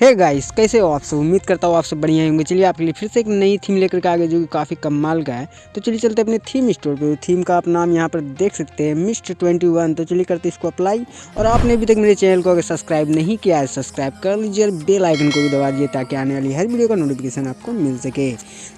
Hey guys कैसे हो आप सब? उम्मीद करता हूँ आप सब बढ़िया होंगे। चलिए आपके लिए फिर से एक नई थीम लेकर के आगे, जो कि काफ़ी कमाल का है। तो चलिए चलते अपने थीम स्टोर पे। थीम का आप नाम यहाँ पर देख सकते हैं मिस्ट ट्वेंटी वन तो चलिए करते इसको अप्लाई और आपने अभी तक मेरे चैनल को अगर सब्सक्राइब नहीं किया है सब्सक्राइब कर लीजिए और बेल आइकन को भी दबा दीजिए, ताकि आने वाली हर वीडियो का नोटिफिकेशन आपको मिल सके।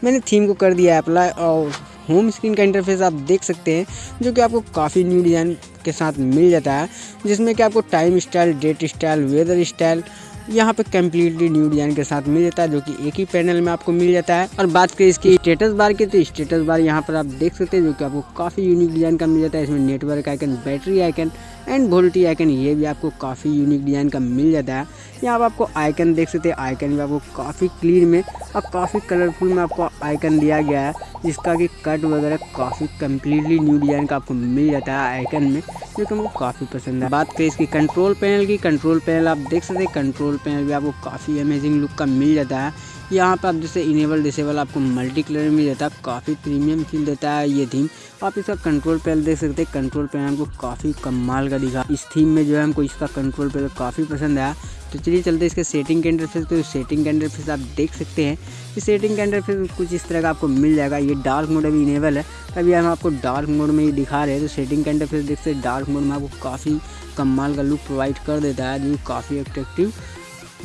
मैंने थीम को कर दिया अप्लाई और होम स्क्रीन का इंटरफेस आप देख सकते हैं, जो कि आपको काफ़ी न्यू डिज़ाइन के साथ मिल जाता है, जिसमें कि आपको time style date style weather style यहाँ पे कम्प्लीटली न्यू डिज़ाइन के साथ मिल जाता है, जो कि एक ही पैनल में आपको मिल जाता है। और बात करें इसकी स्टेटस बार की तो स्टेटस बार यहाँ पर आप देख सकते हैं, जो कि आपको काफ़ी यूनिक डिज़ाइन का मिल जाता है। इसमें network icon battery icon and VoLTE icon ये भी आपको काफ़ी यूनिक डिज़ाइन का मिल जाता है। यहाँ पर आपको आइकन देख सकते हैं। आइकन भी आपको काफ़ी क्लियर में और काफ़ी कलरफुल में आपको आइकन दिया गया है, जिसका कि कट वगैरह काफ़ी कम्प्लीटली न्यू डिज़ाइन का आपको मिल जाता है आइकन में, जो कि हमको काफ़ी पसंद है। बात करें इसकी कंट्रोल पैनल की कंट्रोल पैनल आप देख सकते हैं कंट्रोल पैनल भी आपको काफ़ी अमेजिंग लुक का मिल जाता है। यहाँ पर आप जैसे इनेबल डिसेबल आपको मल्टी कलर में जाता है, काफ़ी प्रीमियम फील देता है ये थीम आप इसका कंट्रोल पैनल देख सकते हैं कंट्रोल पैनल हमको काफ़ी कमाल का दिखा। इस थीम में जो है, हमको इसका कंट्रोल पैनल काफ़ी पसंद आया। तो चलिए चलते इसके सेटिंग के अंडर फिर तो सेटिंग का इंटरफेस आप देख सकते हैं। कि सेटिंग का इंटरफेस कुछ इस तरह का आपको मिल जाएगा। ये डार्क मोड अभी इनेबल है। अभी हम आपको डार्क मोड में ही दिखा रहे हैं। तो सेटिंग के अंडर फिर देख सकते डार्क मोड में आपको काफ़ी कमाल का लुक प्रोवाइड कर देता है। जो काफ़ी अट्रैक्टिव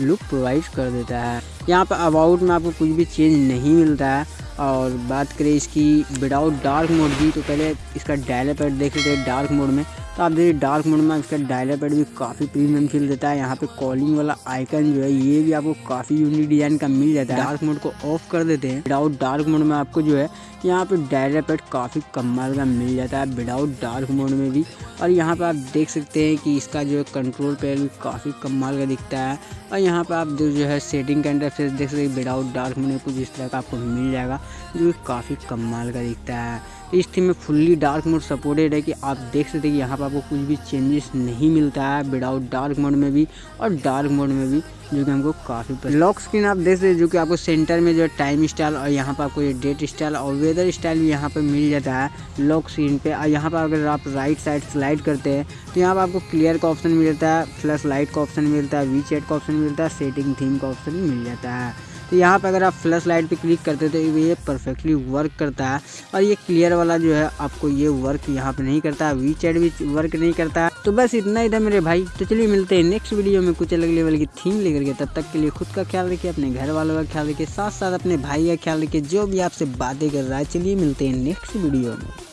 लुक प्रोवाइड कर देता है। यहाँ पर अबाउट में आपको कुछ भी चेंज नहीं मिलता है। और बात करें इसकी विदाउट डार्क मोड की तो पहले इसका डायलर पैड देख लेते हैं। डार्क मोड में तो आप देखिए डार्क मोड में इसका डायलर पैड भी काफ़ी प्रीमियम फील देता है। यहाँ पे कॉलिंग वाला आइकन जो है, ये भी आपको काफ़ी यूनिक डिज़ाइन का मिल जाता है। डार्क मोड को ऑफ़ कर देते हैं। विदाउट डार्क मोड में आपको जो है यहाँ पे डायलर पैड काफ़ी कमाल का मिल जाता है विदाउट डार्क मोड में भी। और यहाँ पर आप देख सकते हैं कि इसका जो है कंट्रोल पैड भी काफ़ी कमाल का दिखता है। और यहाँ पर आप जो है सेटिंग का इंटरफेस देख सकते हैं। विदाउट डार्क मोड में कुछ इस तरह का आपको मिल जाएगा, जो काफ़ी कमाल का दिखता है। इस थीम में फुल्ली डार्क मोड सपोर्टेड है कि आप देख सकते हैं कि यहाँ पर आपको कुछ भी चेंजेस नहीं मिलता है विदाउट डार्क मोड में भी और डार्क मोड में भी, जो कि हमको काफ़ी लॉक स्क्रीन आप देख सकते हैं, जो कि आपको सेंटर में जो है टाइम स्टाइल और यहाँ पर आपको ये डेट स्टाइल और वेदर स्टाइल भी यहाँ पर मिल जाता है लॉक स्क्रीन पे। और यहाँ पर अगर आप राइट साइड स्लाइड करते हैं तो यहाँ पर आपको क्लियर का ऑप्शन मिलता है फ्लैश लाइट का ऑप्शन मिलता है वी का ऑप्शन मिलता है सेटिंग थीम का ऑप्शन मिल जाता है। तो यहाँ पर अगर आप फ्लैश लाइट पे क्लिक करते तो ये परफेक्टली वर्क करता है। और ये क्लियर वाला जो है, आपको ये वर्क यहाँ पे नहीं करता वी चैट भी वर्क नहीं करता। है तो बस इतना ही था मेरे भाई। तो चलिए मिलते हैं नेक्स्ट वीडियो में कुछ अलग लेवल की थीम लेकर के। तब तक के लिए खुद का ख्याल रखिए, अपने घर वालों का ख्याल रखिए साथ साथ अपने भाई का ख्याल रखिए, जो भी आपसे बातें कर रहा है। चलिए मिलते हैं नेक्स्ट वीडियो में।